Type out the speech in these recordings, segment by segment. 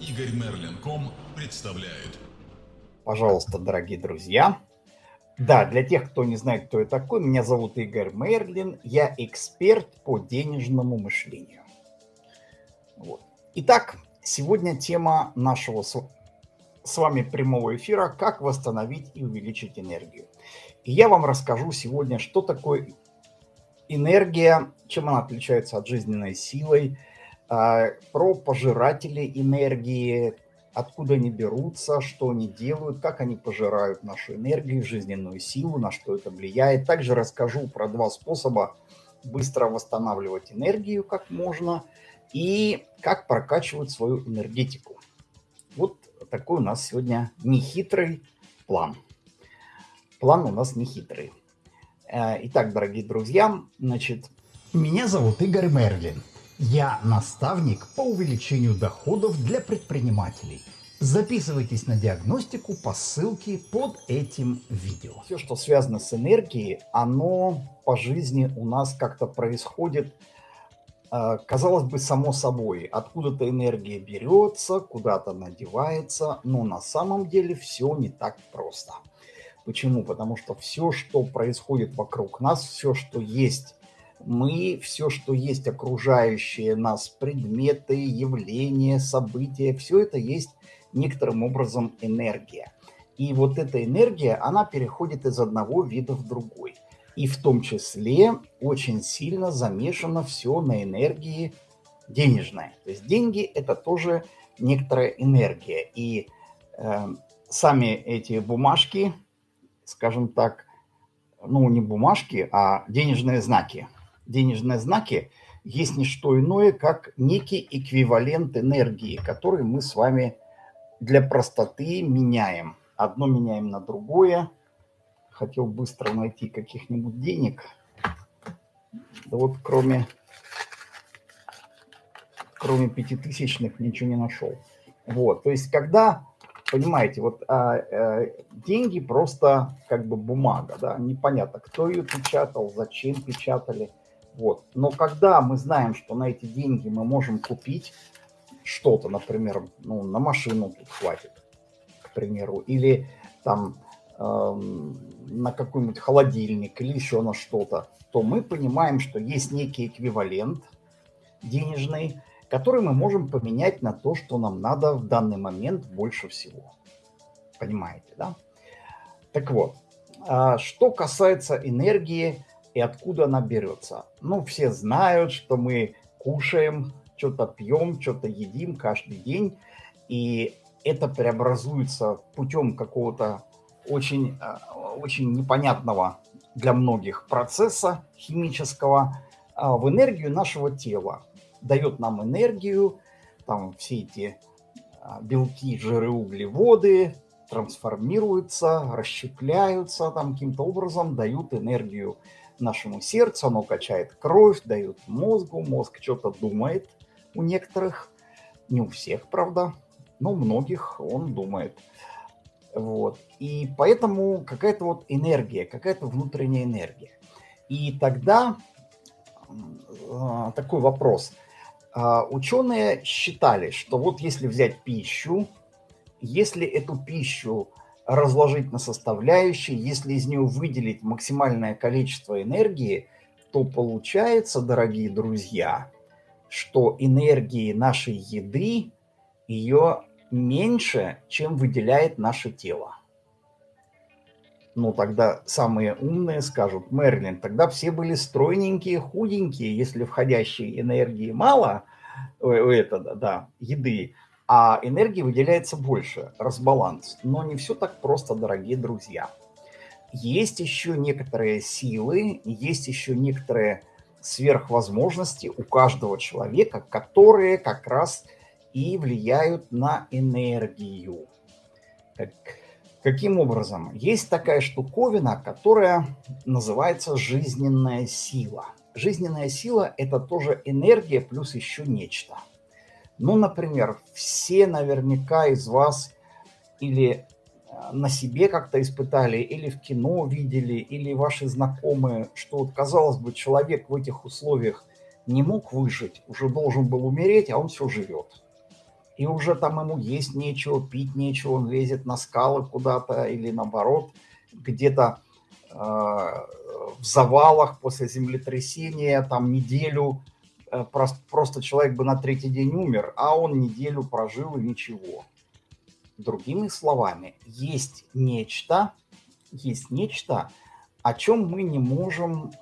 Игорь Мерлин.ком представляет. Пожалуйста, дорогие друзья. Да, для тех, кто не знает, кто я такой, меня зовут Игорь Мерлин. Я эксперт по денежному мышлению. Вот. Итак, сегодня тема нашего с вами прямого эфира «Как восстановить и увеличить энергию». И я вам расскажу сегодня, что такое энергия, чем она отличается от жизненной силой, а, про пожиратели энергии, откуда они берутся, что они делают, как они пожирают нашу энергию, жизненную силу, на что это влияет. Также расскажу про два способа быстро восстанавливать энергию, как можно, и как прокачивать свою энергетику. Вот такой у нас сегодня нехитрый план. План у нас нехитрый. Э, итак, дорогие друзья, значит... Меня зовут Игорь Мерлин. Я наставник по увеличению доходов для предпринимателей. Записывайтесь на диагностику по ссылке под этим видео. Все, что связано с энергией, оно по жизни у нас как-то происходит, э, казалось бы, само собой. Откуда-то энергия берется, куда-то надевается, но на самом деле все не так просто. Почему? Потому что все, что происходит вокруг нас, все, что есть мы все, что есть окружающие нас, предметы, явления, события, все это есть некоторым образом энергия. И вот эта энергия, она переходит из одного вида в другой. И в том числе очень сильно замешано все на энергии денежной. То есть деньги – это тоже некоторая энергия. И э, сами эти бумажки, скажем так, ну не бумажки, а денежные знаки – денежные знаки есть не что иное, как некий эквивалент энергии, который мы с вами для простоты меняем. Одно меняем на другое. Хотел быстро найти каких-нибудь денег. Да вот кроме, кроме пятитысячных ничего не нашел. Вот, то есть когда, понимаете, вот а, а, деньги просто как бы бумага, да, непонятно, кто ее печатал, зачем печатали – вот. Но когда мы знаем, что на эти деньги мы можем купить что-то, например, ну, на машину тут хватит, к примеру, или там э, на какой-нибудь холодильник или еще на что-то, то мы понимаем, что есть некий эквивалент денежный, который мы можем поменять на то, что нам надо в данный момент больше всего. Понимаете, да? Так вот, а что касается энергии, и откуда она берется. Ну, все знают, что мы кушаем, что-то пьем, что-то едим каждый день, и это преобразуется путем какого-то очень, э, очень непонятного для многих процесса химического а, в энергию нашего тела. Дает нам энергию, там все эти а, белки, жиры, углеводы трансформируются, расщепляются там каким-то образом, дают энергию нашему сердцу, оно качает кровь, дает мозгу, мозг что-то думает у некоторых, не у всех, правда, но у многих он думает. Вот. И поэтому какая-то вот энергия, какая-то внутренняя энергия. И тогда э, такой вопрос. Э, ученые считали, что вот если взять пищу, если эту пищу разложить на составляющие, если из нее выделить максимальное количество энергии, то получается, дорогие друзья, что энергии нашей еды ее меньше, чем выделяет наше тело. Ну, тогда самые умные скажут, Мерлин, тогда все были стройненькие, худенькие, если входящей энергии мало, это, да, еды, а энергии выделяется больше, разбаланс. Но не все так просто, дорогие друзья. Есть еще некоторые силы, есть еще некоторые сверхвозможности у каждого человека, которые как раз и влияют на энергию. Как, каким образом? Есть такая штуковина, которая называется жизненная сила. Жизненная сила – это тоже энергия плюс еще нечто – ну, например, все наверняка из вас или э, на себе как-то испытали, или в кино видели, или ваши знакомые, что вот, казалось бы, человек в этих условиях не мог выжить, уже должен был умереть, а он все живет. и уже там ему есть нечего, пить нечего, он лезет на скалы куда-то или наоборот, где-то э, в завалах после землетрясения, там неделю, просто, просто человек бы на третий день умер, а он неделю прожил и ничего. Другими словами, есть нечто, есть нечто, о чем мы не можем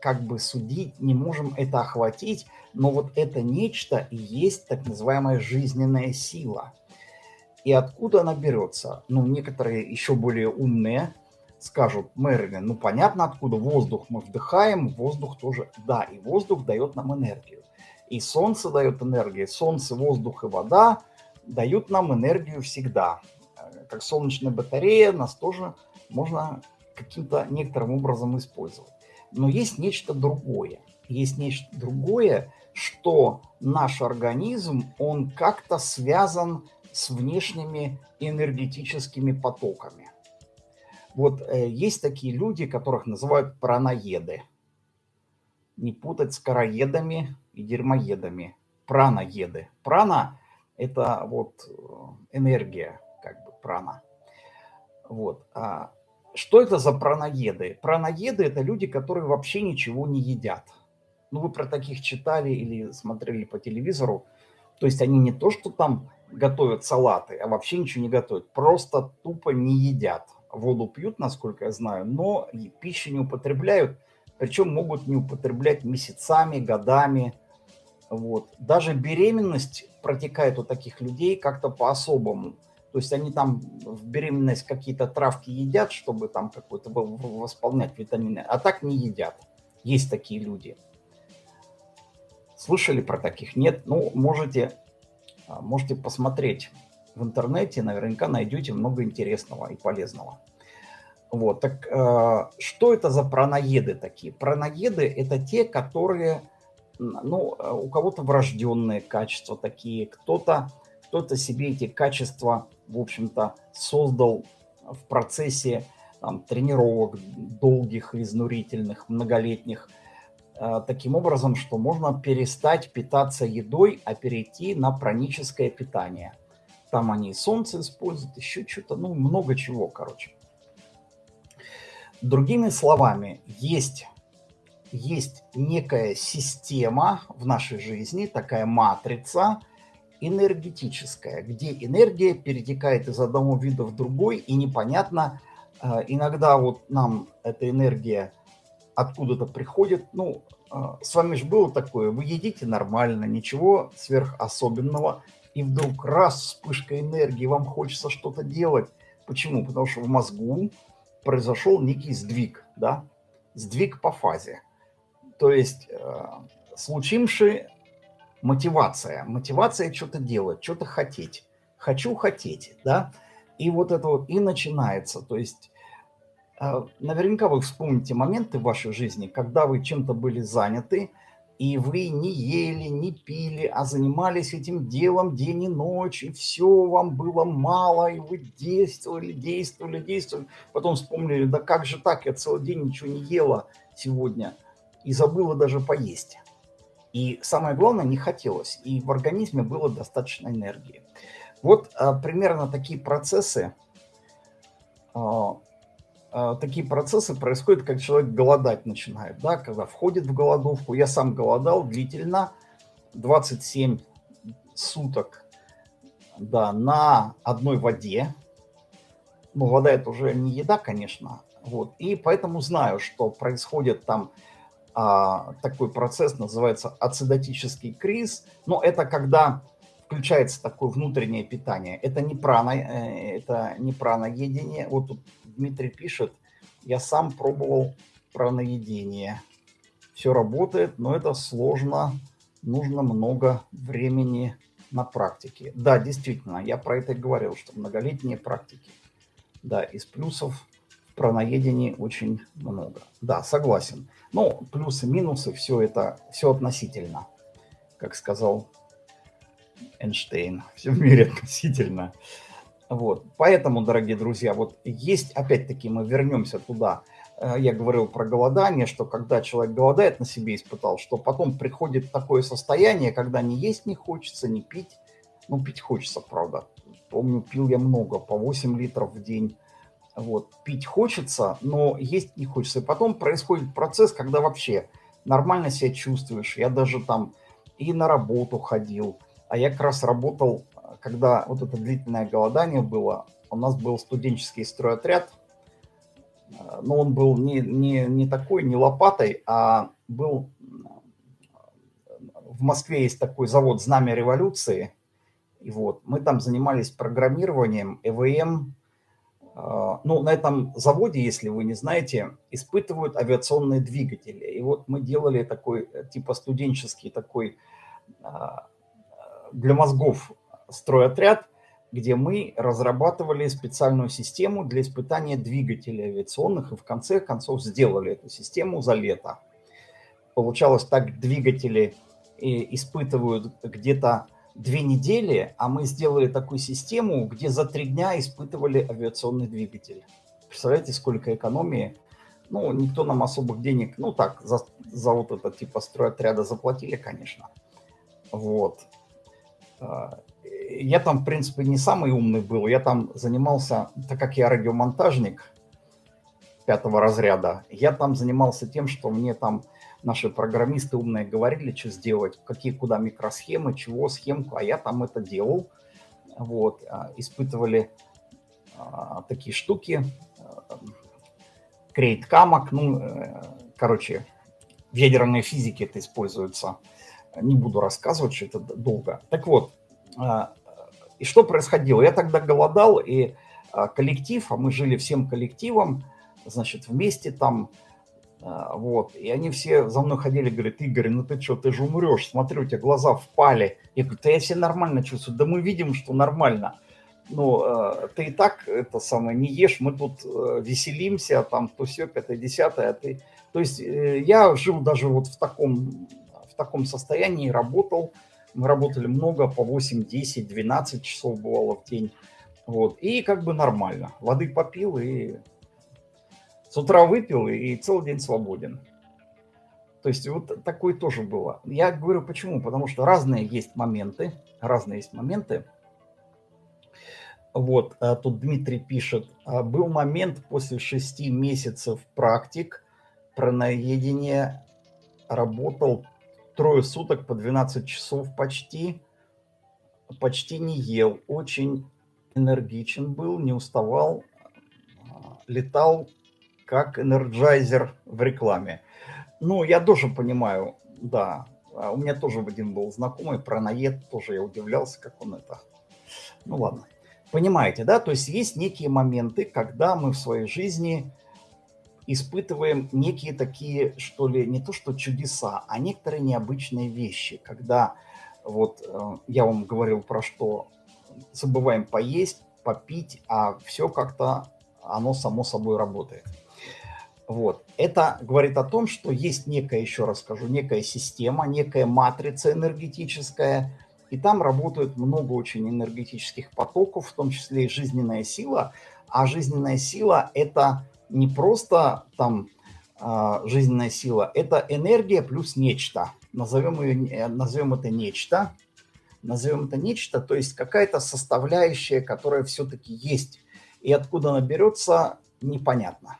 как бы судить, не можем это охватить, но вот это нечто и есть так называемая жизненная сила. И откуда она берется? Ну, некоторые еще более умные скажут, Мэрилин, ну понятно откуда, воздух мы вдыхаем, воздух тоже, да, и воздух дает нам энергию. И солнце дает энергию, солнце, воздух и вода дают нам энергию всегда. Э, как солнечная батарея нас тоже можно каким-то некоторым образом использовать. Но есть нечто другое. Есть нечто другое, что наш организм, он как-то связан с внешними энергетическими потоками. Вот э, есть такие люди, которых называют праноеды. Не путать с караедами и дерьмоедами. Праноеды. Прана – это вот э, энергия, как бы прана. Вот. А что это за праноеды? Праноеды – это люди, которые вообще ничего не едят. Ну, вы про таких читали или смотрели по телевизору. То есть они не то, что там готовят салаты, а вообще ничего не готовят. Просто тупо не едят. Воду пьют, насколько я знаю, но пищу не употребляют. Причем могут не употреблять месяцами, годами. Вот. Даже беременность протекает у таких людей как-то по-особому. То есть они там в беременность какие-то травки едят, чтобы там какой-то восполнять витамины, а так не едят. Есть такие люди. Слышали про таких? Нет? Ну, можете, а, можете посмотреть в интернете, наверняка найдете много интересного и полезного. Вот, так э, что это за праноеды такие? Праноеды – это те, которые, ну, у кого-то врожденные качества такие, кто-то кто, -то, себе эти качества, в общем-то, создал в процессе там, тренировок долгих, изнурительных, многолетних, Э, таким образом, что можно перестать питаться едой, а перейти на праническое питание. Там они солнце используют, еще что-то, ну, много чего, короче. Другими словами, есть, есть некая система в нашей жизни, такая матрица энергетическая, где энергия перетекает из одного вида в другой, и непонятно, э, иногда вот нам эта энергия откуда-то приходит. Ну, а, с вами же было такое, вы едите нормально, ничего сверхособенного, и вдруг раз вспышка энергии, вам хочется что-то делать. Почему? Потому что в мозгу произошел некий сдвиг, да, сдвиг по фазе. То есть э, случившая мотивация, мотивация что-то делать, что-то хотеть. Хочу хотеть, да, и вот это вот и начинается. То есть а, наверняка вы вспомните моменты в вашей жизни, когда вы чем-то были заняты, и вы не ели, не пили, а занимались этим делом день и ночь, и все вам было мало, и вы действовали, действовали, действовали. Потом вспомнили, да как же так, я целый день ничего не ела сегодня, и забыла даже поесть. И самое главное, не хотелось, и в организме было достаточно энергии. Вот а, примерно такие процессы а, такие процессы происходят, как человек голодать начинает, да, когда входит в голодовку. Я сам голодал длительно, 27 суток, да, на одной воде. Ну, вода это уже не еда, конечно, вот. И поэтому знаю, что происходит там а, такой процесс, называется ацидотический криз. Но это когда включается такое внутреннее питание. Это не прана, э, это не праноедение. Вот тут Дмитрий пишет, я сам пробовал праноедение. Все работает, но это сложно, нужно много времени на практике. Да, действительно, я про это и говорил, что многолетние практики. Да, из плюсов в праноедении очень много. Да, согласен. Но плюсы, минусы, все это, все относительно, как сказал Эйнштейн. Все в мире относительно. Вот. Поэтому, дорогие друзья, вот есть, опять-таки, мы вернемся туда. Э, я говорил про голодание, что когда человек голодает, на себе испытал, что потом приходит такое состояние, когда не есть не хочется, не пить Ну, пить хочется, правда. Помню, пил я много, по 8 литров в день. Вот, пить хочется, но есть не хочется. И потом происходит процесс, когда вообще нормально себя чувствуешь. Я даже там и на работу ходил. А я как раз работал, когда вот это длительное голодание было, у нас был студенческий стройотряд, но он был не, не, не такой, не лопатой, а был... В Москве есть такой завод «Знамя революции», и вот мы там занимались программированием, ЭВМ. А, ну, на этом заводе, если вы не знаете, испытывают авиационные двигатели. И вот мы делали такой, э, типа студенческий такой для мозгов стройотряд, где мы разрабатывали специальную систему для испытания двигателей авиационных и в конце концов сделали эту систему за лето. Получалось так, двигатели э, испытывают где-то две недели, а мы сделали такую систему, где за три дня испытывали авиационный двигатель. Представляете, сколько экономии? Ну, никто нам особых денег, ну так, за, за вот это типа стройотряда заплатили, конечно. Вот. Я там, в принципе, не самый умный был. Я там занимался, так как я радиомонтажник пятого разряда, я там занимался тем, что мне там наши программисты умные говорили, что сделать, какие куда микросхемы, чего, схемку, а я там это делал. Вот, а, испытывали а, такие штуки, крейт камок, ну, э, короче, в ядерной физике это используется. Не буду рассказывать, что это долго. Так вот, и что происходило? Я тогда голодал, и а, коллектив, а мы жили всем коллективом, значит, вместе там, а, вот, и они все за мной ходили, говорят, Игорь, ну ты что, ты же умрешь, смотри, у тебя глаза впали. Я говорю, да я себя нормально чувствую, да мы видим, что нормально. Ну, ты и так это самое не ешь, мы тут э, веселимся, там то все, пятое, десятое, а ты... То есть э, я жил даже вот в таком, в таком состоянии, работал, мы работали много, по 8, 10, 12 часов бывало в день. Вот. И как бы нормально. Воды попил и с утра выпил и целый день свободен. То есть вот такое тоже было. Я говорю почему? Потому что разные есть моменты. Разные есть моменты. Вот, а тут Дмитрий пишет. «А был момент после шести месяцев практик праноедение работал трое суток по 12 часов почти, почти не ел, очень энергичен был, не уставал, а, летал как Energizer в рекламе. Ну, я тоже понимаю, да, а у меня тоже один был знакомый, праноед, тоже я удивлялся, как он это... Ну, ладно. Понимаете, да? То есть есть некие моменты, когда мы в своей жизни испытываем некие такие, что ли, не то что чудеса, а некоторые необычные вещи, когда вот э, я вам говорил про что, забываем поесть, попить, а все как-то оно само собой работает. Вот. Это говорит о том, что есть некая, еще раз скажу, некая система, некая матрица энергетическая, и там работают много очень энергетических потоков, в том числе и жизненная сила. А жизненная сила – это не просто там а, жизненная сила, это энергия плюс нечто. Назовем, ее, э, назовем это нечто. Назовем это нечто, то есть какая-то составляющая, которая все-таки есть. И откуда она берется, непонятно.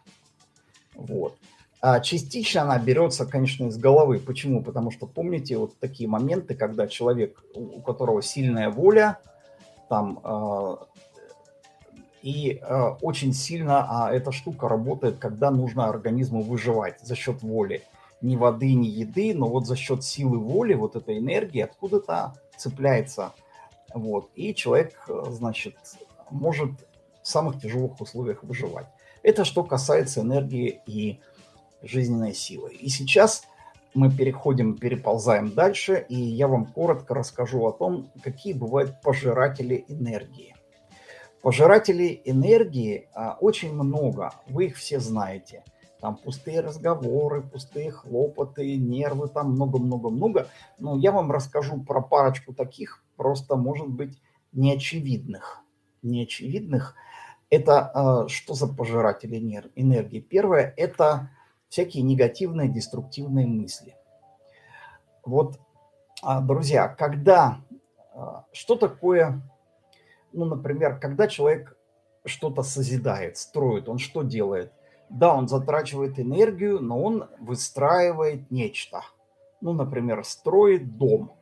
Вот. А частично она берется, конечно, из головы. Почему? Потому что помните вот такие моменты, когда человек, у которого сильная воля, там а, и э, очень сильно а, эта штука работает, когда нужно организму выживать за счет воли. Ни воды, ни еды, но вот за счет силы воли, вот этой энергии откуда-то цепляется. Вот. И человек, э, значит, может в самых тяжелых условиях выживать. Это что касается энергии и жизненной силы. И сейчас мы переходим, переползаем дальше, и я вам коротко расскажу о том, какие бывают пожиратели энергии. Пожирателей энергии а, очень много, вы их все знаете. Там пустые разговоры, пустые хлопоты, нервы, там много-много-много. Но я вам расскажу про парочку таких, просто, может быть, неочевидных. Неочевидных. Это а, что за пожиратели энергии? Первое – это всякие негативные, деструктивные мысли. Вот, а, друзья, когда что такое, ну, например, когда человек что-то созидает, строит, он что делает? Да, он затрачивает энергию, но он выстраивает нечто. Ну, например, строит дом.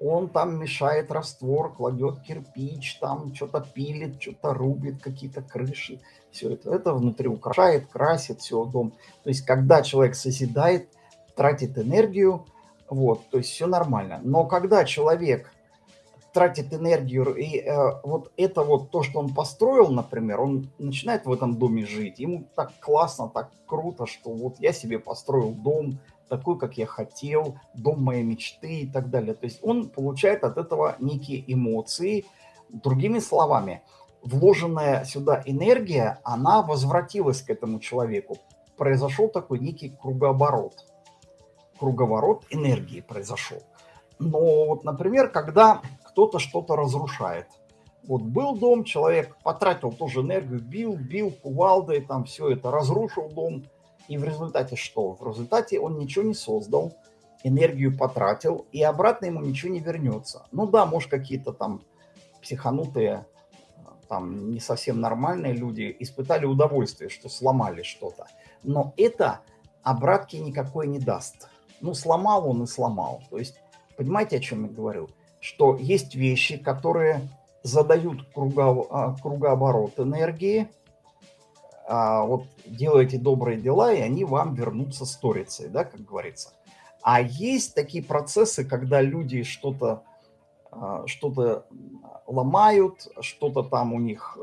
Он там мешает раствор, кладет кирпич, там что-то пилит, что-то рубит, какие-то крыши. Все это, это внутри украшает, красит все дом. То есть, когда человек созидает, тратит энергию, вот, то есть все нормально. Но когда человек тратит энергию, и э, вот это вот то, что он построил, например, он начинает в этом доме жить, ему так классно, так круто, что вот я себе построил дом, такой, как я хотел, дом моей мечты и так далее. То есть он получает от этого некие эмоции. Другими словами, вложенная сюда энергия, она возвратилась к этому человеку. Произошел такой некий кругооборот. Круговорот энергии произошел. Но вот, например, когда кто-то что-то разрушает. Вот был дом, человек потратил тоже энергию, бил, бил кувалдой, там все это, разрушил дом. И в результате что? В результате он ничего не создал, энергию потратил, и обратно ему ничего не вернется. Ну да, может какие-то там психанутые, там не совсем нормальные люди испытали удовольствие, что сломали что-то. Но это обратки никакой не даст. Ну, сломал он и сломал. То есть, понимаете, о чем я говорю? Что есть вещи, которые задают а, кругооборот энергии, а вот делаете добрые дела, и они вам вернутся сторицей, да, как говорится. А есть такие процессы, когда люди что-то а, что-то ломают, что-то там у них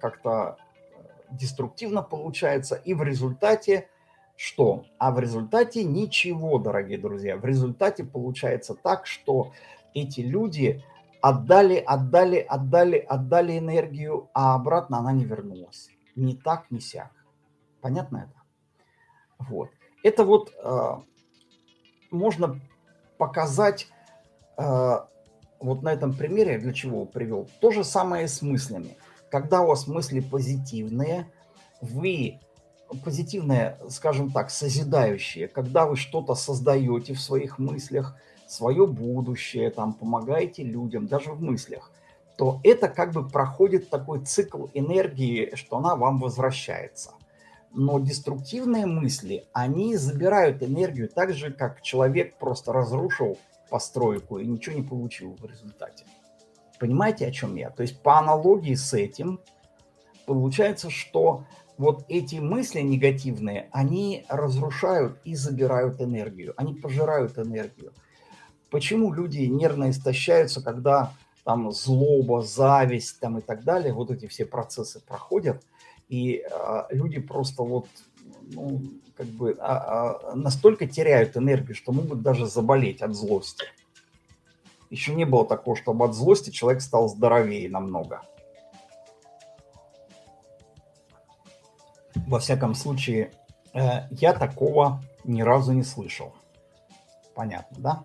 как-то деструктивно получается, и в результате что? А в результате ничего, дорогие друзья. В результате получается так, что эти люди отдали, отдали, отдали, отдали энергию, а обратно она не вернулась. Ни так, ни сяк. Понятно это? Вот. Это вот э, можно показать э, вот на этом примере, для чего привел. То же самое с мыслями. Когда у вас мысли позитивные, вы позитивные, скажем так, созидающие, когда вы что-то создаете в своих мыслях, свое будущее, там, помогаете людям, даже в мыслях, то это как бы проходит такой цикл энергии, что она вам возвращается. Но деструктивные мысли, они забирают энергию так же, как человек просто разрушил постройку и ничего не получил в результате. Понимаете, о чем я? То есть по аналогии с этим получается, что вот эти мысли негативные, они разрушают и забирают энергию, они пожирают энергию. Почему люди нервно истощаются, когда там злоба, зависть там и так далее, вот эти все процессы проходят, и э, люди просто вот ну, как бы а, а, настолько теряют энергию, что могут даже заболеть от злости. Еще не было такого, чтобы от злости человек стал здоровее намного. Во всяком случае, э, я такого ни разу не слышал. Понятно, да?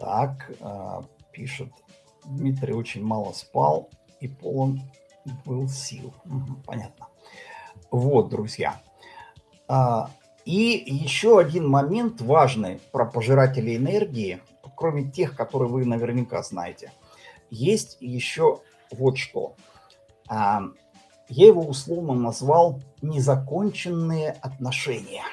Так, э, пишет, Дмитрий очень мало спал и полон был сил. Понятно. Вот, друзья. А, и еще один момент важный про пожирателей энергии, кроме тех, которые вы наверняка знаете. Есть еще вот что. А, я его условно назвал незаконченные отношения.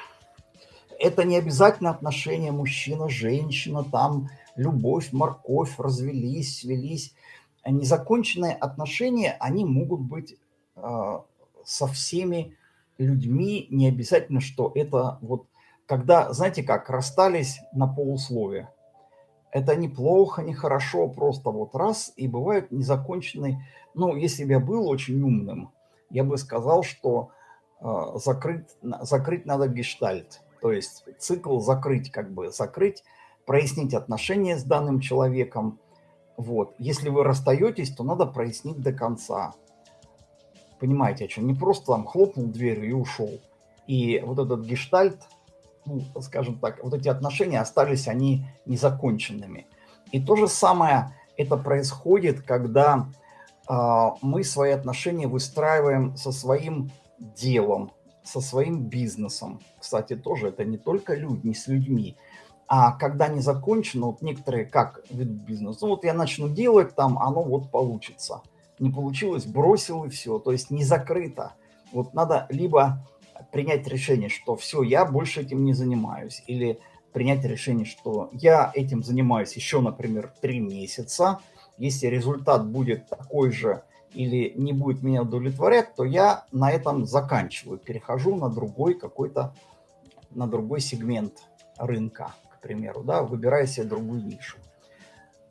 Это не обязательно отношения мужчина-женщина, там любовь, морковь, развелись, свелись. Незаконченные отношения, они могут быть э, со всеми людьми, не обязательно, что это вот, когда, знаете как, расстались на полусловие. Это неплохо, не хорошо, просто вот раз, и бывают незаконченные. Ну, если бы я был очень умным, я бы сказал, что э, закрыть, закрыть надо гештальт. То есть цикл закрыть, как бы закрыть прояснить отношения с данным человеком. Вот. Если вы расстаетесь, то надо прояснить до конца. Понимаете, о чем? Не просто там хлопнул дверью и ушел. И вот этот гештальт, ну, скажем так, вот эти отношения остались они незаконченными. И то же самое это происходит, когда э, мы свои отношения выстраиваем со своим делом, со своим бизнесом. Кстати, тоже это не только люди, не с людьми, А когда не закончено, вот некоторые как ведут бизнес, ну вот я начну делать там, оно вот получится. Не получилось, бросил и все, то есть не закрыто. Вот надо либо принять решение, что все, я больше этим не занимаюсь, или принять решение, что я этим занимаюсь еще, например, три месяца, если результат будет такой же или не будет меня удовлетворять, то я на этом заканчиваю, перехожу на другой какой-то, на другой сегмент рынка, к примеру, да, выбираю себе другую нишу.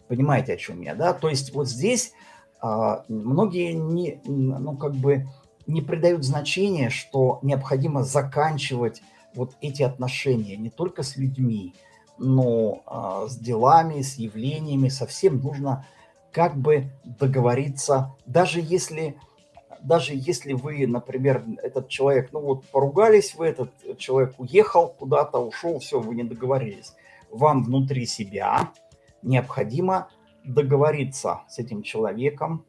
Понимаете, о чем я, да? То есть вот здесь а, многие не, ну, как бы не придают значения, что необходимо заканчивать вот эти отношения не только с людьми, но а, с делами, с явлениями, совсем нужно как бы договориться, даже если, даже если вы, например, этот человек, ну вот поругались вы, этот человек уехал куда-то, ушел, все, вы не договорились. Вам внутри себя необходимо договориться с этим человеком,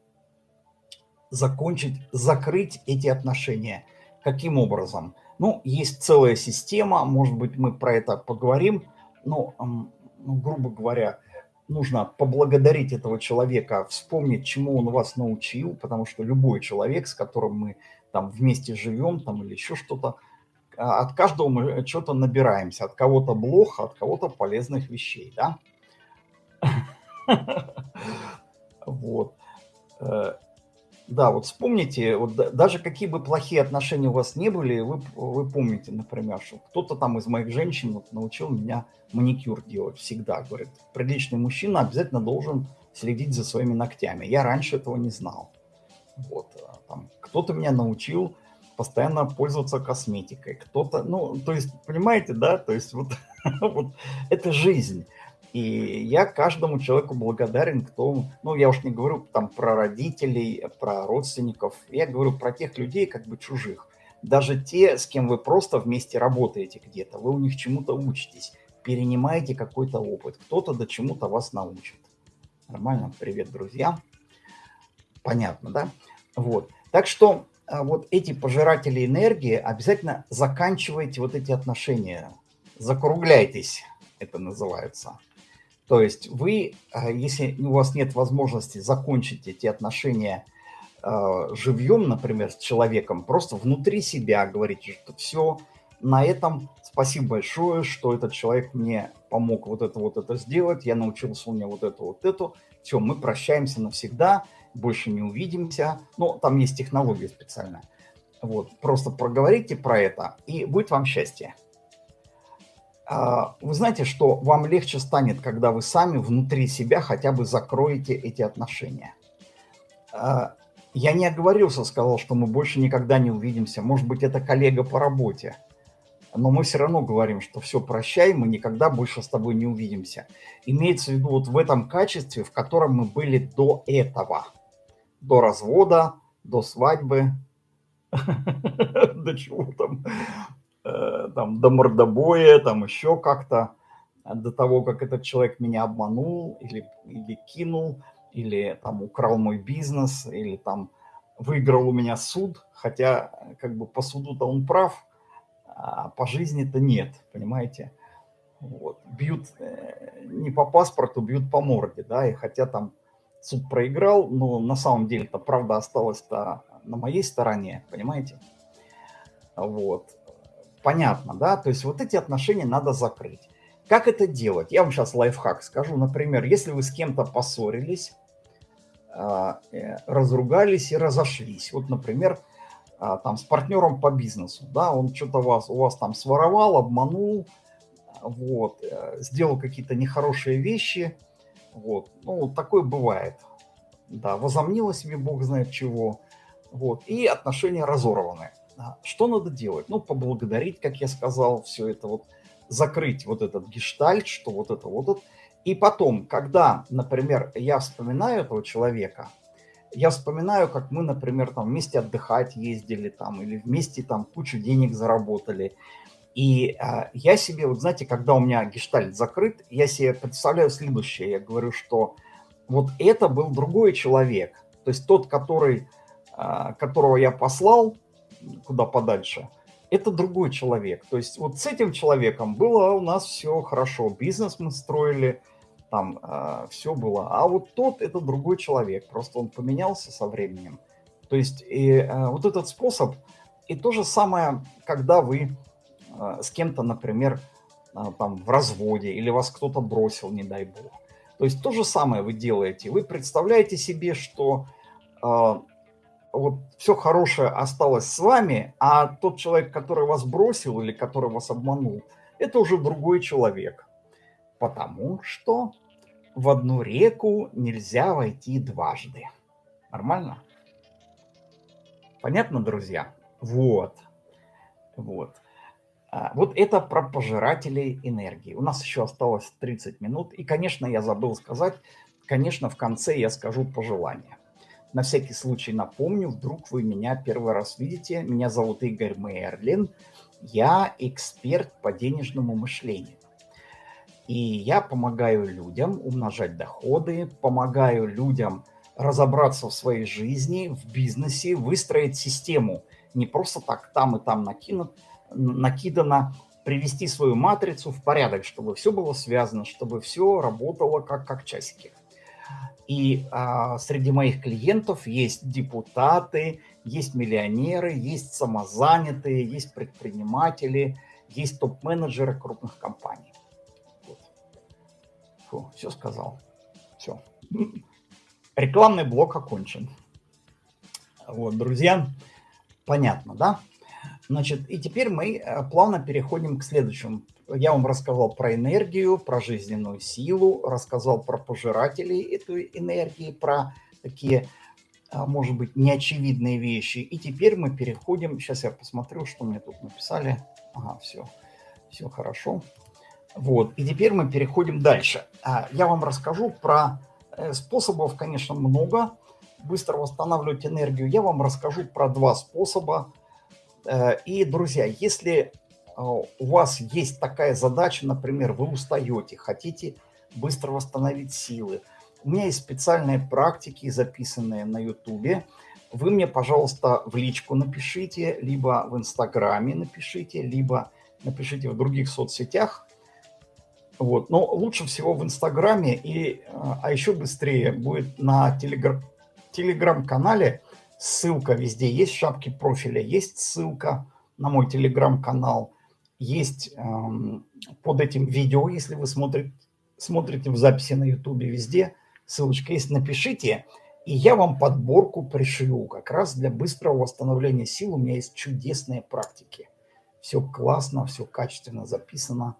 закончить, закрыть эти отношения. Каким образом? Ну, есть целая система, может быть, мы про это поговорим, но, ну, грубо говоря, нужно поблагодарить этого человека, вспомнить, чему он вас научил, потому что любой человек, с которым мы там вместе живем, там или еще что-то, а, от каждого мы что-то набираемся, от кого-то блох, от кого-то полезных вещей, да? Вот. Да, вот вспомните, вот даже какие бы плохие отношения у вас не были, вы, вы помните, например, что кто-то там из моих женщин вот, научил меня маникюр делать всегда. Говорит, приличный мужчина обязательно должен следить за своими ногтями. Я раньше этого не знал. Вот, а кто-то меня научил постоянно пользоваться косметикой. Кто-то, ну, то есть, понимаете, да, то есть вот, вот это жизнь. И я каждому человеку благодарен, кто, ну, я уж не говорю там про родителей, про родственников, я говорю про тех людей, как бы чужих. Даже те, с кем вы просто вместе работаете где-то, вы у них чему-то учитесь, перенимаете какой-то опыт, кто-то до чему-то вас научит. Нормально? Привет, друзья. Понятно, да? Вот. Так что а, вот эти пожиратели энергии обязательно заканчивайте вот эти отношения. Закругляйтесь, это называется. То есть вы, э, если у вас нет возможности закончить эти отношения э, живьем, например, с человеком, просто внутри себя говорите, что все, на этом спасибо большое, что этот человек мне помог вот это вот это сделать, я научился у него вот это вот это, все, мы прощаемся навсегда, больше не увидимся, ну, там есть технология специальная. Вот, просто проговорите про это, и будет вам счастье. А, вы знаете, что вам легче станет, когда вы сами внутри себя хотя бы закроете эти отношения. А, я не оговорился, сказал, что мы больше никогда не увидимся. Может быть, это коллега по работе. Но мы все равно говорим, что все, прощай, мы никогда больше с тобой не увидимся. Имеется в виду вот в этом качестве, в котором мы были до этого. До развода, до свадьбы, до чего там. Э, там, до мордобоя, там еще как-то, до того, как этот человек меня обманул или, или кинул, или там украл мой бизнес, или там выиграл у меня суд, хотя как бы по суду-то он прав, а по жизни-то нет, понимаете? Вот. Бьют э, не по паспорту, бьют по морде, да, и хотя там суд проиграл, но на самом деле-то правда осталась-то на моей стороне, понимаете? Вот понятно, да? То есть вот эти отношения надо закрыть. Как это делать? Я вам сейчас лайфхак скажу. Например, если вы с кем-то поссорились, а, э, разругались и разошлись. Вот, например, а, там с партнером по бизнесу, да, он что-то вас, у вас там своровал, обманул, вот, э, сделал какие-то нехорошие вещи, вот, ну, такое бывает, да, возомнило себе бог знает чего, вот, и отношения разорваны. А, что надо делать? Ну, поблагодарить, как я сказал, все это вот, закрыть вот этот гештальт, что вот это вот. это. И потом, когда, например, я вспоминаю этого человека, я вспоминаю, как мы, например, там вместе отдыхать ездили там, или вместе там кучу денег заработали. И э, я себе, вот знаете, когда у меня гештальт закрыт, я себе представляю следующее. Я говорю, что вот это был другой человек. То есть тот, который, э, которого я послал, куда подальше. это другой человек. То есть вот с этим человеком было у нас все хорошо, бизнес мы строили, там э, а, все было. А вот тот это другой человек, просто он поменялся со временем. То есть и э, вот этот способ, и то же самое, когда вы э, с кем-то, например, э, там в разводе или вас кто-то бросил, не дай бог. То есть то же самое вы делаете. Вы представляете себе, что вот все хорошее осталось с вами, а тот человек, который вас бросил или который вас обманул, это уже другой человек. Потому что в одну реку нельзя войти дважды. Нормально? Понятно, друзья? Вот. Вот. А, вот это про пожирателей энергии. У нас еще осталось 30 минут. И, конечно, я забыл сказать, конечно, в конце я скажу пожелания. На всякий случай напомню, вдруг вы меня первый раз видите. Меня зовут Игорь Мерлин. Я эксперт по денежному мышлению. И я помогаю людям умножать доходы, помогаю людям разобраться в своей жизни, в бизнесе, выстроить систему. Не просто так там и там накинут, накидано, привести свою матрицу в порядок, чтобы все было связано, чтобы все работало как, как часики. И а, среди моих клиентов есть депутаты, есть миллионеры, есть самозанятые, есть предприниматели, есть топ-менеджеры крупных компаний. Вот. Фу, все сказал. Все. Рекламный блок окончен. Вот, друзья, понятно, да? Значит, и теперь мы э, плавно переходим к следующему я вам рассказал про энергию, про жизненную силу, рассказал про пожирателей этой энергии, про такие, а, может быть, неочевидные вещи. И теперь мы переходим, сейчас я посмотрю, что мне тут написали. Ага, все, все хорошо. Вот, и теперь мы переходим дальше. А, я вам расскажу про э, способов, конечно, много. Быстро восстанавливать энергию. Я вам расскажу про два способа. Э, и, друзья, если а, у вас есть такая задача, например, вы устаете, хотите быстро восстановить силы. У меня есть специальные практики, записанные на YouTube. Вы мне, пожалуйста, в личку напишите, либо в Инстаграме напишите, либо напишите в других соцсетях. Вот. Но лучше всего в Инстаграме, и, а, а еще быстрее будет на Телеграм-канале. Ссылка везде есть, в шапке профиля есть ссылка на мой Телеграм-канал есть эм, под этим видео, если вы смотрите, смотрите в записи на YouTube везде, ссылочка есть, напишите, и я вам подборку пришлю как раз для быстрого восстановления сил. У меня есть чудесные практики. Все классно, все качественно записано,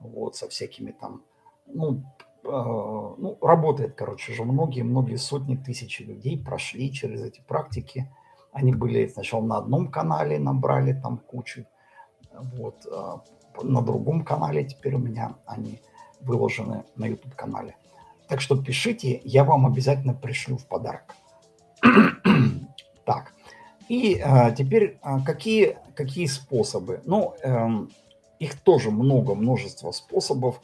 вот, со всякими там, ну, ну, работает, короче же, многие, многие сотни тысяч людей прошли через эти практики. Они были сначала на одном канале, набрали там кучу вот. А, на другом канале теперь у меня они выложены на YouTube-канале. Так что пишите, я вам обязательно пришлю в подарок. так, и а, теперь а, какие, какие способы? Ну, эм, их тоже много, множество способов.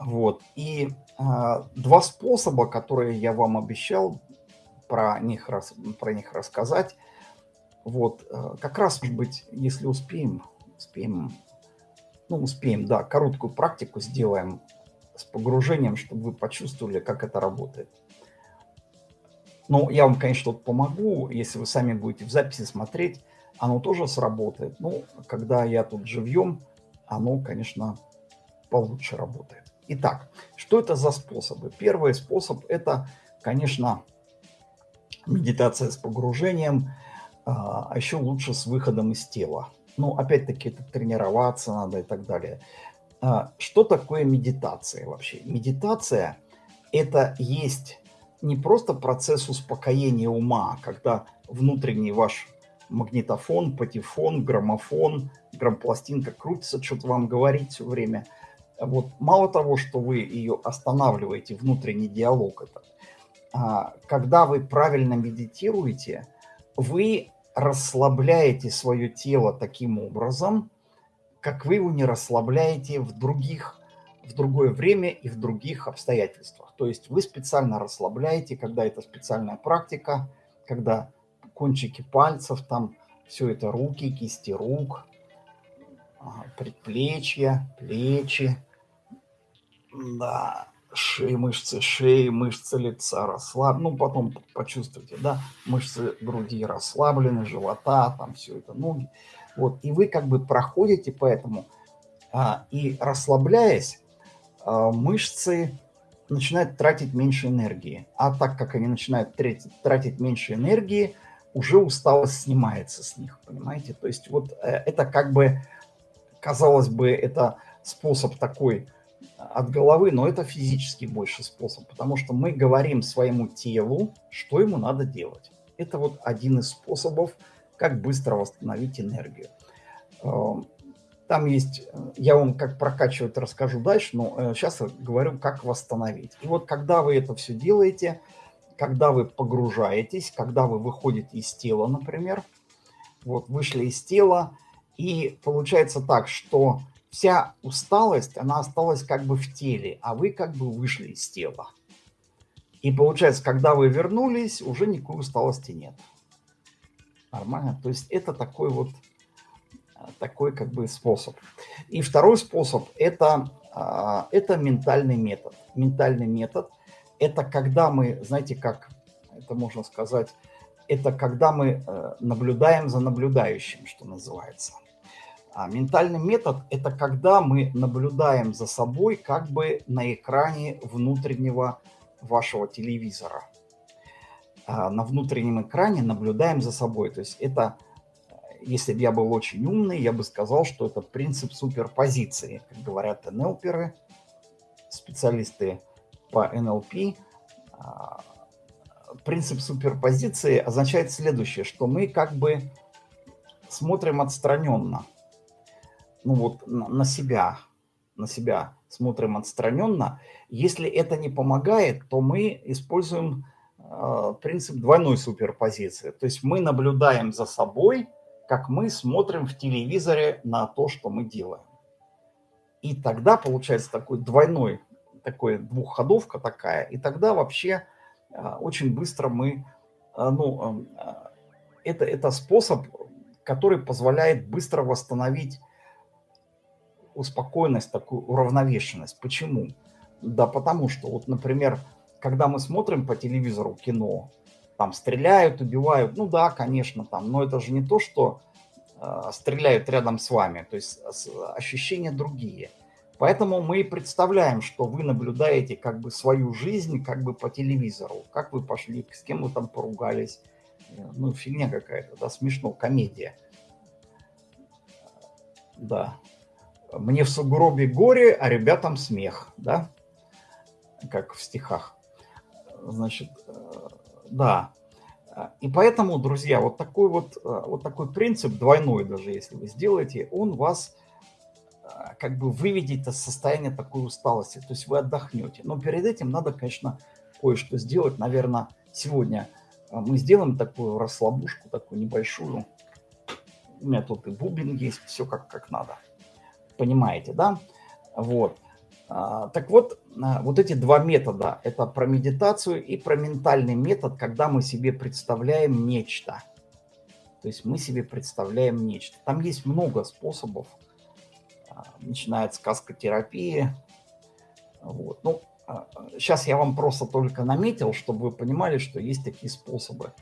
Вот, и а, два способа, которые я вам обещал про них, рас, про них рассказать, вот, а, как раз, может быть, если успеем, успеем, ну, успеем, да, короткую практику сделаем с погружением, чтобы вы почувствовали, как это работает. Ну, я вам, конечно, помогу, если вы сами будете в записи смотреть, оно тоже сработает. Ну, когда я тут живьем, оно, конечно, получше работает. Итак, что это за способы? Первый способ – это, конечно, медитация с погружением, а, а еще лучше с выходом из тела. Ну, опять-таки, это тренироваться надо и так далее. А, что такое медитация вообще? Медитация – это есть не просто процесс успокоения ума, когда внутренний ваш магнитофон, патефон, граммофон, грампластинка крутится, что-то вам говорит все время. Вот мало того, что вы ее останавливаете, внутренний диалог этот, а, когда вы правильно медитируете, вы расслабляете свое тело таким образом, как вы его не расслабляете в других, в другое время и в других обстоятельствах. То есть вы специально расслабляете, когда это специальная практика, когда кончики пальцев, там Все это руки, кисти рук, предплечья, плечи, да, шеи, мышцы шеи, мышцы лица расслаблены. Ну, потом почувствуйте, да, мышцы груди расслаблены, живота, там все это, ноги. Вот, и вы как бы проходите по этому, а, и расслабляясь, а, мышцы начинают тратить меньше энергии. А так как они начинают тратить, тратить меньше энергии, уже усталость снимается с них, понимаете? То есть вот э, это как бы, казалось бы, это способ такой от головы, но это физический больше способ, потому что мы говорим своему телу, что ему надо делать. Это вот один из способов, как быстро восстановить энергию. Эм, там есть, я вам как прокачивать расскажу дальше, но сейчас э, говорю, как восстановить. И вот когда вы это все делаете, когда вы погружаетесь, когда вы выходите из тела, например, вот вышли из тела, и получается так, что вся усталость, она осталась как бы в теле, а вы как бы вышли из тела. И получается, когда вы вернулись, уже никакой усталости нет. Нормально? То есть это такой вот, э, такой как бы способ. И второй способ это, а, это ментальный метод. Ментальный метод – это когда мы, знаете, как это можно сказать, это когда мы э, наблюдаем за наблюдающим, что называется. А ментальный метод – это когда мы наблюдаем за собой как бы на экране внутреннего вашего телевизора. А на внутреннем экране наблюдаем за собой. То есть это, если бы я был очень умный, я бы сказал, что это принцип суперпозиции. Как говорят НЛПеры, специалисты по НЛП, а, принцип суперпозиции означает следующее, что мы как бы смотрим отстраненно – ну вот на себя, на себя смотрим отстраненно. Если это не помогает, то мы используем э, принцип двойной суперпозиции. То есть мы наблюдаем за собой, как мы смотрим в телевизоре на то, что мы делаем. И тогда получается такой двойной, такой двухходовка такая. И тогда вообще э, очень быстро мы, э, ну, это, это способ, который позволяет быстро восстановить успокоенность, такую уравновешенность. Почему? Да потому что, вот, например, когда мы смотрим по телевизору кино, там стреляют, убивают, ну да, конечно, там, но это же не то, что э, стреляют рядом с вами, то есть ощущения другие. Поэтому мы и представляем, что вы наблюдаете как бы свою жизнь как бы по телевизору, как вы пошли, с кем вы там поругались, ну фигня какая-то, да, смешно, комедия. Да, мне в сугробе горе, а ребятам смех, да? Как в стихах. Значит, э, да. И поэтому, друзья, вот такой вот, э, вот такой принцип, двойной даже, если вы сделаете, он вас э, как бы выведет из состояния такой усталости. То есть вы отдохнете. Но перед этим надо, конечно, кое-что сделать. Наверное, сегодня мы сделаем такую расслабушку, такую небольшую. У меня тут и бубен есть, все как, как надо понимаете, да? Вот. А, так вот, а, вот эти два метода, это про медитацию и про ментальный метод, когда мы себе представляем нечто. То есть мы себе представляем нечто. Там есть много способов, а, начиная от сказкотерапии. Вот. Ну, сейчас я вам просто только наметил, чтобы вы понимали, что есть такие способы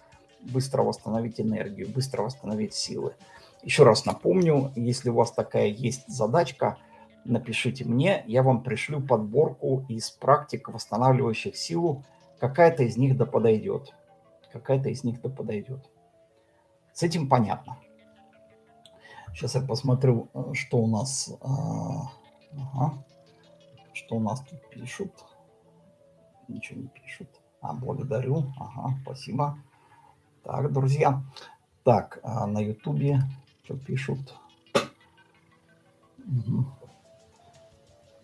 быстро восстановить энергию, быстро восстановить силы. Еще раз напомню, если у вас такая есть задачка, напишите мне, я вам пришлю подборку из практик, восстанавливающих силу. Какая-то из них да подойдет. Какая-то из них да подойдет. С этим понятно. Сейчас я посмотрю, что у нас... А, ага. Что у нас тут пишут. Ничего не пишут. А, благодарю. Ага, спасибо. Так, друзья. Так, а на ютубе что пишут. Угу.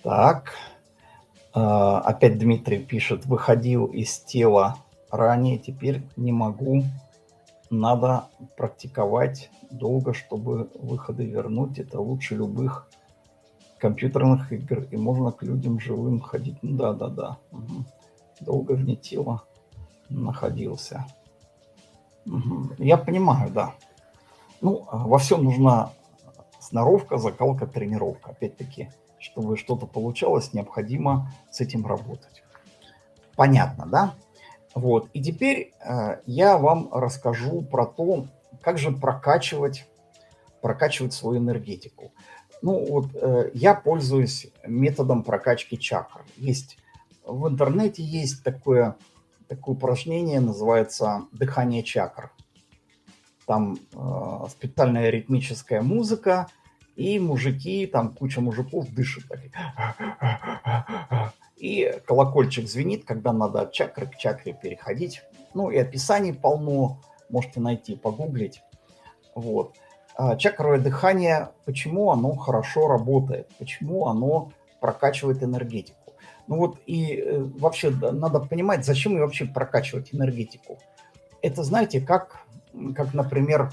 Так. А, опять Дмитрий пишет, выходил из тела ранее, теперь не могу. Надо практиковать долго, чтобы выходы вернуть. Это лучше любых компьютерных игр. И можно к людям живым ходить. Да, да, да. Угу. Долго вне тела находился. Угу. Я понимаю, да. Ну, во всем нужна сноровка, закалка, тренировка. Опять-таки, чтобы что-то получалось, необходимо с этим работать. Понятно, да? Вот. И теперь э, я вам расскажу про то, как же прокачивать, прокачивать свою энергетику. Ну вот э, я пользуюсь методом прокачки чакр. Есть в интернете есть такое, такое упражнение, называется дыхание чакр. Там э, специальная ритмическая музыка, и мужики, там куча мужиков дышат. Так, и колокольчик звенит, когда надо от чакры к чакре переходить. Ну и описаний полно, можете найти, погуглить. Вот. А чакровое дыхание, почему оно хорошо работает, почему оно прокачивает энергетику. Ну вот и э, вообще надо понимать, зачем и вообще прокачивать энергетику. Это, знаете, как, как, например,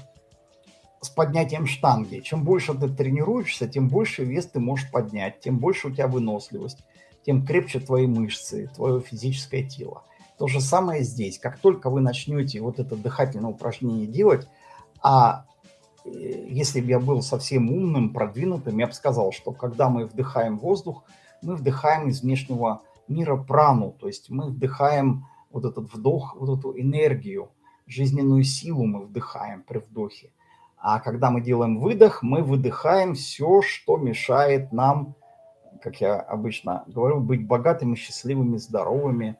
с поднятием штанги. Чем больше ты тренируешься, тем больше вес ты можешь поднять, тем больше у тебя выносливость, тем крепче твои мышцы, твое физическое тело. То же самое здесь. Как только вы начнете вот это дыхательное упражнение делать, а э, если бы я был совсем умным, продвинутым, я бы сказал, что когда мы вдыхаем воздух, мы вдыхаем из внешнего мира прану, то есть мы вдыхаем вот этот вдох, вот эту энергию, жизненную силу мы вдыхаем при вдохе. А когда мы делаем выдох, мы выдыхаем все, что мешает нам, как я обычно говорю, быть богатыми, счастливыми, здоровыми,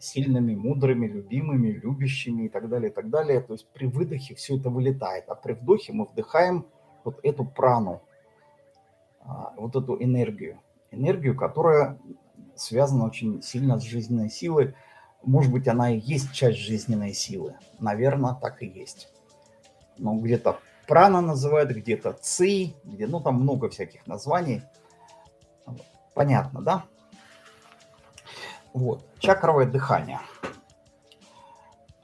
сильными, мудрыми, любимыми, любящими и так далее, и так далее. То есть при выдохе все это вылетает, а при вдохе мы вдыхаем вот эту прану, а, вот эту энергию. Энергию, которая связана очень сильно с жизненной силой. Может быть, она и есть часть жизненной силы. Наверное, так и есть ну, где-то прана называют, где-то ци, где, ну, там много всяких названий. Понятно, да? Вот, чакровое дыхание.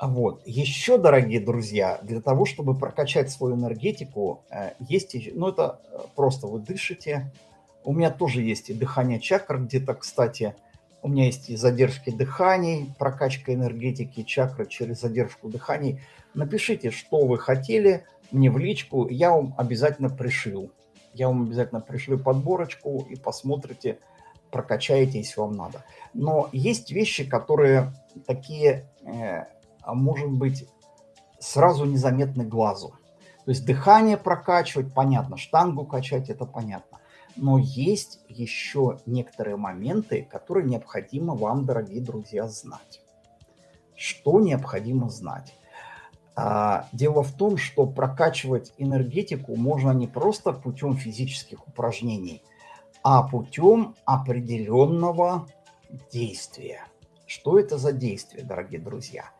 Вот, еще, дорогие друзья, для того, чтобы прокачать свою энергетику, э, есть, ну, это э, просто вы дышите. У меня тоже есть и дыхание чакр, где-то, кстати, у меня есть и задержки дыханий, прокачка энергетики чакры через задержку дыханий. Напишите, что вы хотели мне в личку, я вам обязательно пришлю. Я вам обязательно пришлю подборочку и посмотрите, прокачаете, если вам надо. Но есть вещи, которые такие, э, может быть, сразу незаметны глазу. То есть дыхание прокачивать, понятно, штангу качать, это понятно. Но есть еще некоторые моменты, которые необходимо вам, дорогие друзья, знать. Что необходимо знать? А, дело в том, что прокачивать энергетику можно не просто путем физических упражнений, а путем определенного действия. Что это за действие, дорогие друзья?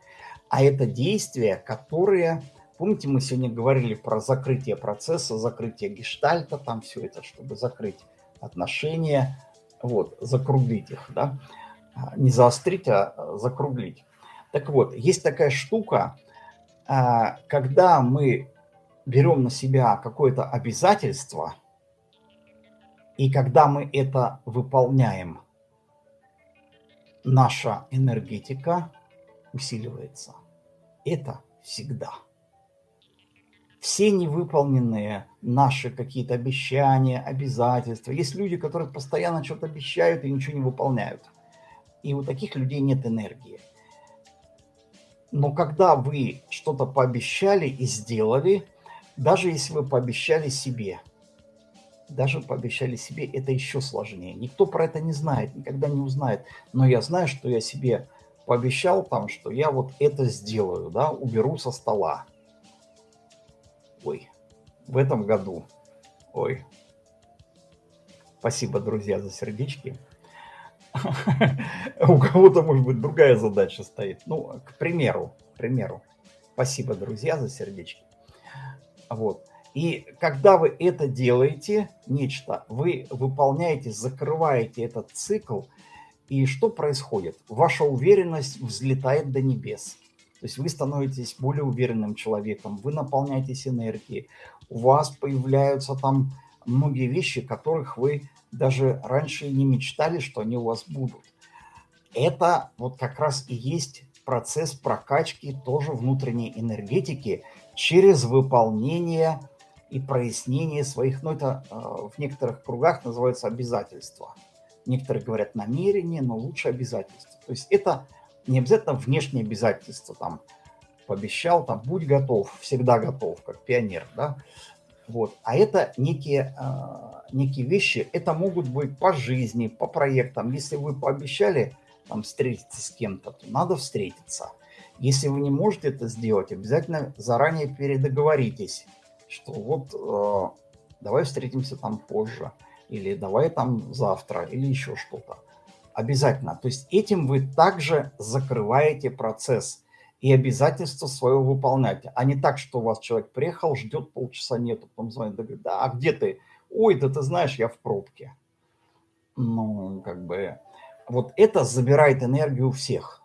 А это действия, которые... Помните, мы сегодня говорили про закрытие процесса, закрытие гештальта, там все это, чтобы закрыть отношения, вот, закруглить их, да? А, не заострить, а закруглить. Так вот, есть такая штука, а, когда мы берем на себя какое-то обязательство, и когда мы это выполняем, наша энергетика усиливается. Это всегда. Все невыполненные наши какие-то обещания, обязательства. Есть люди, которые постоянно что-то обещают и ничего не выполняют. И у таких людей нет энергии. Но когда вы что-то пообещали и сделали, даже если вы пообещали себе, даже пообещали себе, это еще сложнее. Никто про это не знает, никогда не узнает. Но я знаю, что я себе пообещал там, что я вот это сделаю, да, уберу со стола. Ой, в этом году. Ой. Спасибо, друзья, за сердечки. У кого-то, может быть, другая задача стоит. Ну, к примеру, к примеру. Спасибо, друзья, за сердечки. Вот. И когда вы это делаете, нечто, вы выполняете, закрываете этот цикл, и что происходит? Ваша уверенность взлетает до небес. То есть вы становитесь более уверенным человеком, вы наполняетесь энергией, у вас появляются там многие вещи, которых вы даже раньше не мечтали, что они у вас будут. Это вот как раз и есть процесс прокачки тоже внутренней энергетики через выполнение и прояснение своих, ну это э, в некоторых кругах называется обязательства. Некоторые говорят намерение, но лучше обязательства. То есть это не обязательно внешние обязательства, там, пообещал, там, будь готов, всегда готов, как пионер, да, вот. А это некие, э, некие вещи, это могут быть по жизни, по проектам. Если вы пообещали там, встретиться с кем-то, то надо встретиться. Если вы не можете это сделать, обязательно заранее передоговоритесь, что вот э, давай встретимся там позже, или давай там завтра, или еще что-то. Обязательно. То есть этим вы также закрываете процесс и обязательство свое выполнять, а не так, что у вас человек приехал, ждет полчаса нету, потом звонит, говорит, да, а где ты? Ой, да ты знаешь, я в пробке. Ну, как бы, вот это забирает энергию у всех.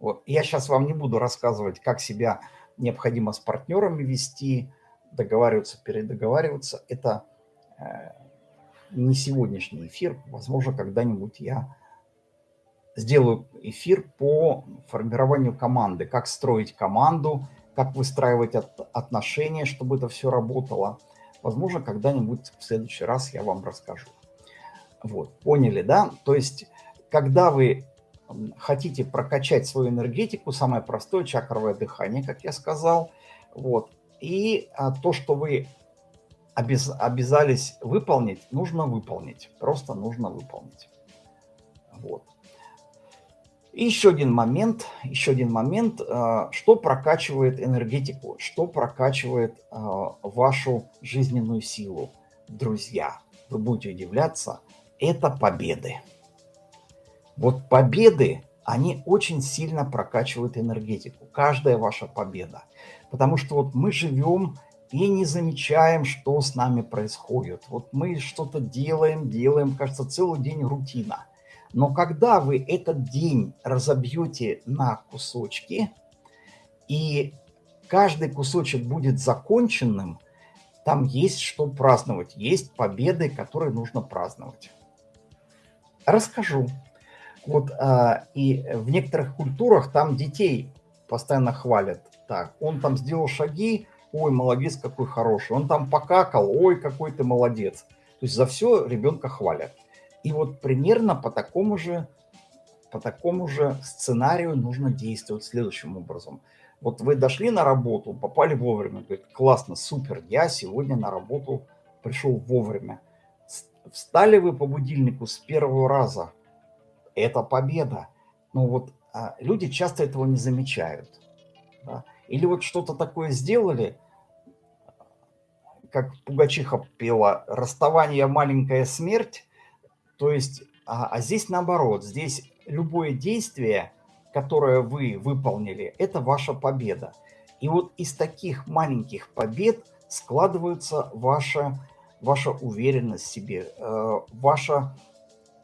Вот. Я сейчас вам не буду рассказывать, как себя необходимо с партнерами вести, договариваться, передоговариваться. Это э, не сегодняшний эфир. Возможно, когда-нибудь я сделаю эфир по формированию команды, как строить команду, как выстраивать от, отношения, чтобы это все работало. Возможно, когда-нибудь в следующий раз я вам расскажу. Вот, поняли, да? То есть, когда вы хотите прокачать свою энергетику, самое простое чакровое дыхание, как я сказал, вот, и а, то, что вы обяз, обязались выполнить, нужно выполнить, просто нужно выполнить. Вот. И еще один момент, еще один момент, а, что прокачивает энергетику, что прокачивает а, вашу жизненную силу. Друзья, вы будете удивляться, это победы. Вот победы, они очень сильно прокачивают энергетику. Каждая ваша победа. Потому что вот мы живем и не замечаем, что с нами происходит. Вот мы что-то делаем, делаем, кажется, целый день рутина – но когда вы этот день разобьете на кусочки, и каждый кусочек будет законченным, там есть что праздновать, есть победы, которые нужно праздновать. Расскажу. Вот а, и в некоторых культурах там детей постоянно хвалят. Так, он там сделал шаги, ой, молодец, какой хороший. Он там покакал, ой, какой ты молодец. То есть за все ребенка хвалят. И вот примерно по такому же, по такому же сценарию нужно действовать следующим образом. Вот вы дошли на работу, попали вовремя, говорит, классно, супер, я сегодня на работу пришел вовремя. Встали вы по будильнику с первого раза, это победа. Но вот а, люди часто этого не замечают. Да? Или вот что-то такое сделали, как Пугачиха пела, расставание маленькая смерть, то есть, а, а здесь наоборот, здесь любое действие, которое вы выполнили, это ваша победа. И вот из таких маленьких побед складывается ваша, ваша уверенность в себе, э, ваша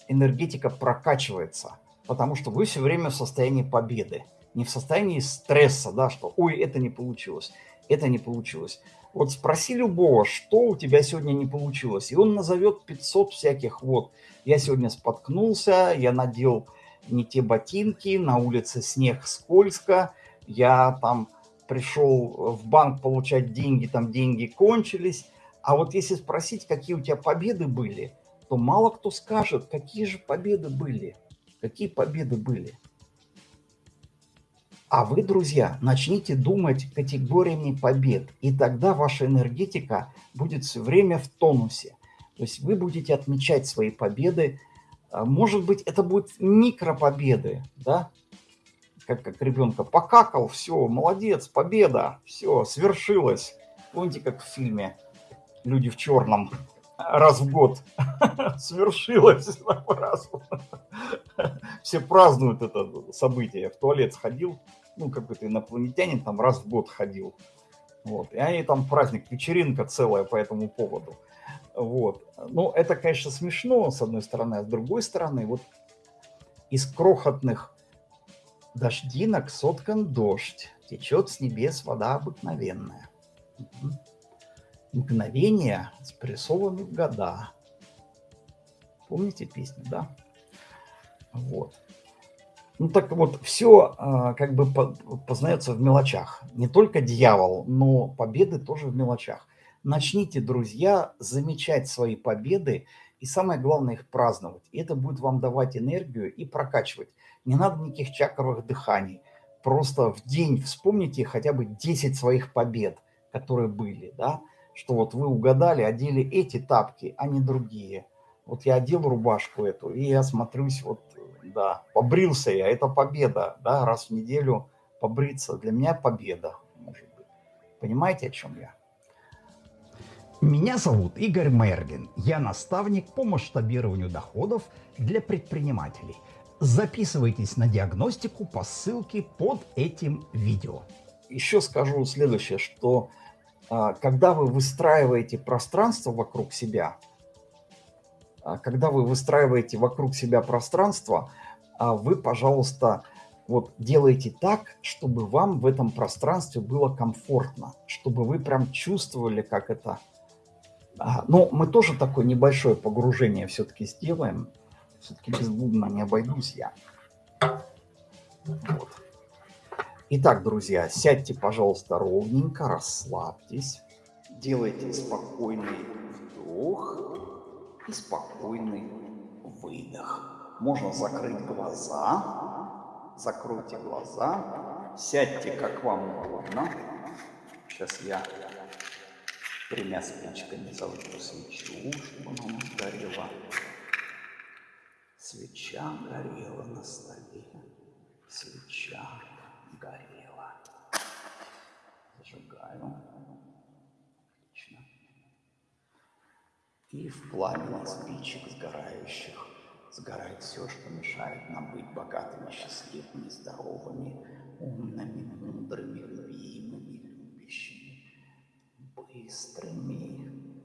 энергетика прокачивается, потому что вы все время в состоянии победы, не в состоянии стресса, да, что «ой, это не получилось, это не получилось». Вот спроси любого, что у тебя сегодня не получилось, и он назовет 500 всяких вот. Я сегодня споткнулся, я надел не те ботинки, на улице снег скользко, я там пришел в банк получать деньги, там деньги кончились. А вот если спросить, какие у тебя победы были, то мало кто скажет, какие же победы были. Какие победы были. А вы, друзья, начните думать категориями побед, и тогда ваша энергетика будет все время в тонусе. То есть вы будете отмечать свои победы. А, может быть, это будут микропобеды, да? Как, как ребенка покакал, все, молодец, победа, все, свершилось. Помните, как в фильме «Люди в черном» раз в год свершилось. Все празднуют это событие. Я в туалет сходил, ну, какой-то инопланетянин там раз в год ходил. Вот. И они там праздник, вечеринка целая по этому поводу. Вот. Ну, это, конечно, смешно, с одной стороны, а с другой стороны, вот из крохотных дождинок соткан дождь, течет с небес вода обыкновенная. Мгновения спрессованы в года. Помните песню, да? Вот. Ну так вот, все а, как бы познается в мелочах. Не только дьявол, но победы тоже в мелочах. Начните, друзья, замечать свои победы и самое главное их праздновать. И это будет вам давать энергию и прокачивать. Не надо никаких чакровых дыханий. Просто в день вспомните хотя бы 10 своих побед, которые были, да, что вот вы угадали, одели эти тапки, а не другие. Вот я одел рубашку эту, и я смотрюсь, вот, да, побрился я, это победа, да, раз в неделю побриться, для меня победа, может быть. Понимаете, о чем я? Меня зовут Игорь Мерлин. Я наставник по масштабированию доходов для предпринимателей. Записывайтесь на диагностику по ссылке под этим видео. Еще скажу следующее, что а, когда вы выстраиваете пространство вокруг себя, когда вы выстраиваете вокруг себя пространство, а, вы, пожалуйста, вот делаете так, чтобы вам в этом пространстве было комфортно, чтобы вы прям чувствовали, как это а, ну, мы тоже такое небольшое погружение все-таки сделаем. Все-таки без бубна не обойдусь я. Вот. Итак, друзья, сядьте, пожалуйста, ровненько, расслабьтесь. Делайте спокойный вдох и спокойный выдох. Можно закрыть глаза. Закройте глаза. Сядьте, как вам угодно. Сейчас я тремя спичками зажгу свечу, чтобы она горела. Свеча горела на столе, свеча горела. Зажигаю. И в пламени спичек сгорающих сгорает все, что мешает нам быть богатыми, счастливыми, здоровыми, умными, мудрыми, любимыми, любящими быстрыми,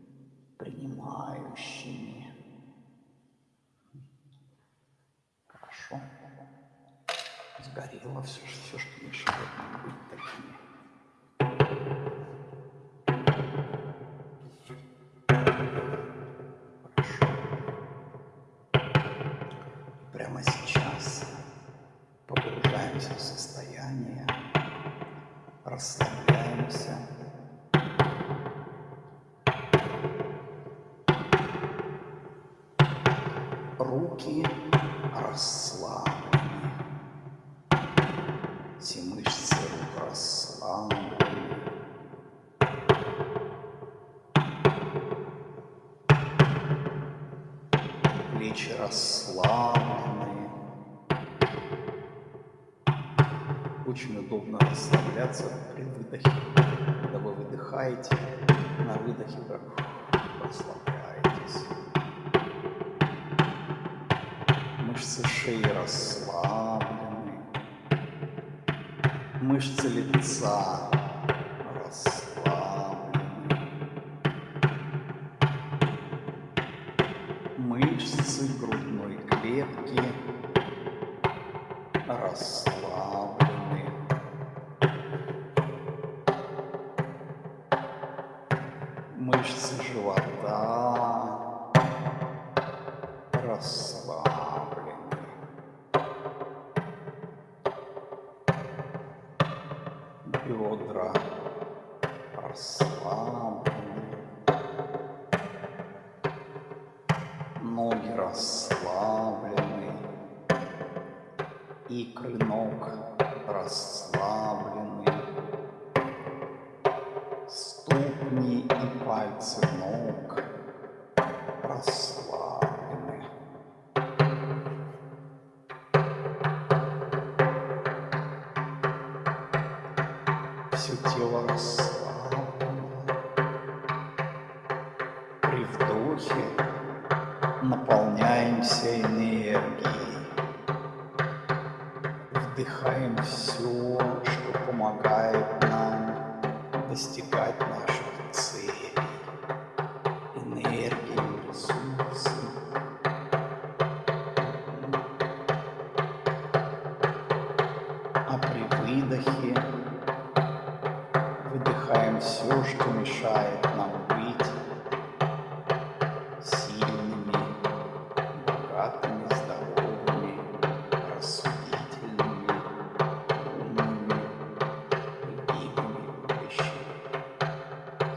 принимающими. Хорошо. Сгорело все, все, что мешает нам быть такими. Погружаемся в состояние, расслабляемся. руки расслаблены. Очень удобно расслабляться при выдохе. Когда вы выдыхаете, на выдохе расслабляетесь. Мышцы шеи расслаблены. Мышцы лица расслаблены. Мышцы грудной клетки расслаблены.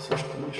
seus punhos.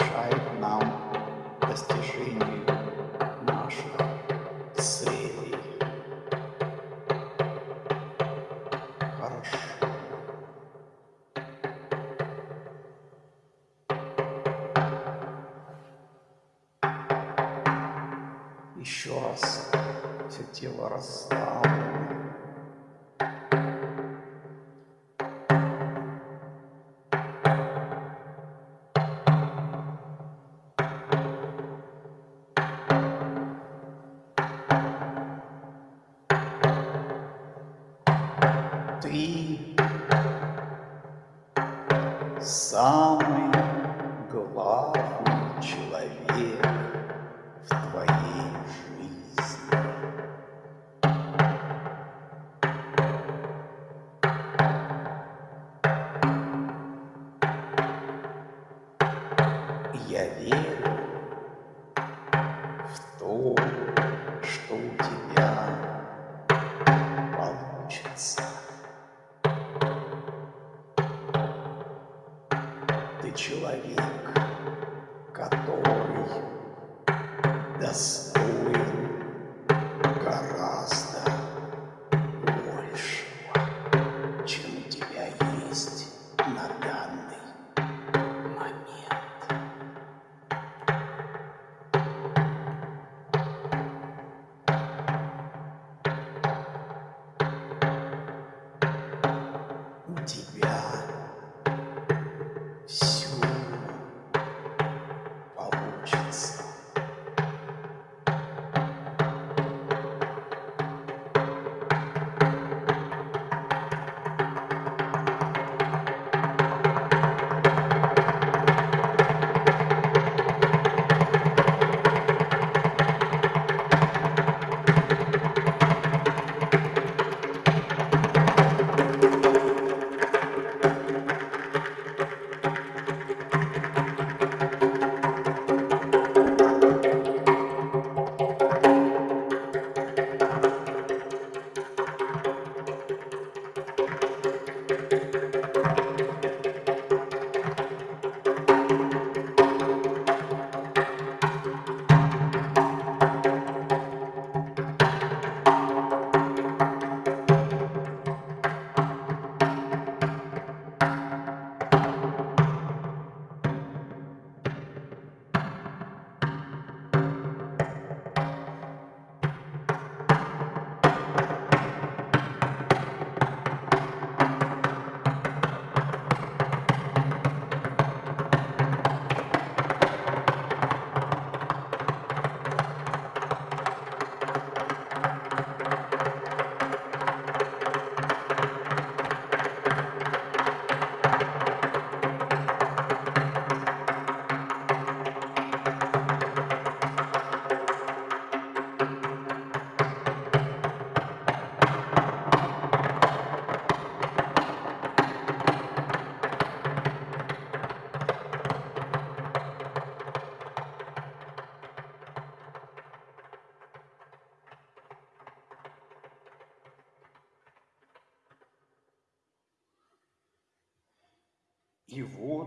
Все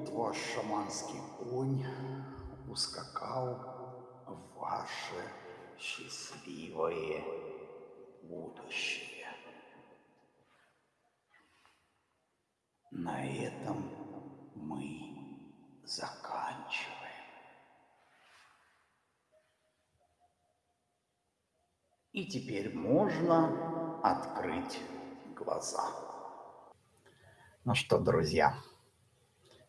вот ваш шаманский конь ускакал в ваше счастливое будущее. На этом мы заканчиваем. И теперь можно открыть глаза. Ну что, друзья,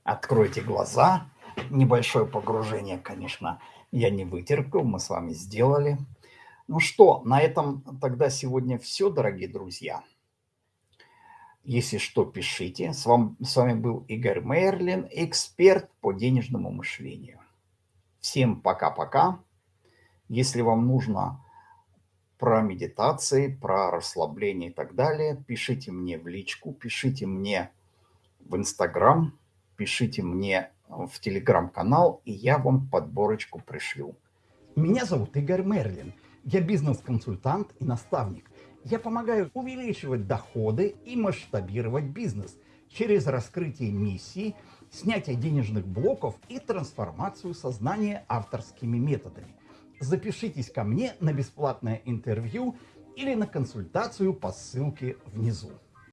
откройте глаза. Небольшое погружение, конечно, я не вытерпел, мы с вами сделали. Ну что, на этом тогда сегодня все, дорогие друзья. Если что, пишите. С вами, с вами был Игорь Мерлин, эксперт по денежному мышлению. Всем пока-пока. Если вам нужно про медитации, про расслабление и так далее, пишите мне в личку, пишите мне в Инстаграм, пишите мне в Телеграм-канал, и я вам подборочку пришлю. Меня зовут Игорь Мерлин. Я бизнес-консультант и наставник. Я помогаю увеличивать доходы и масштабировать бизнес через раскрытие миссии, снятие денежных блоков и трансформацию сознания авторскими методами. Запишитесь ко мне на бесплатное интервью или на консультацию по ссылке внизу.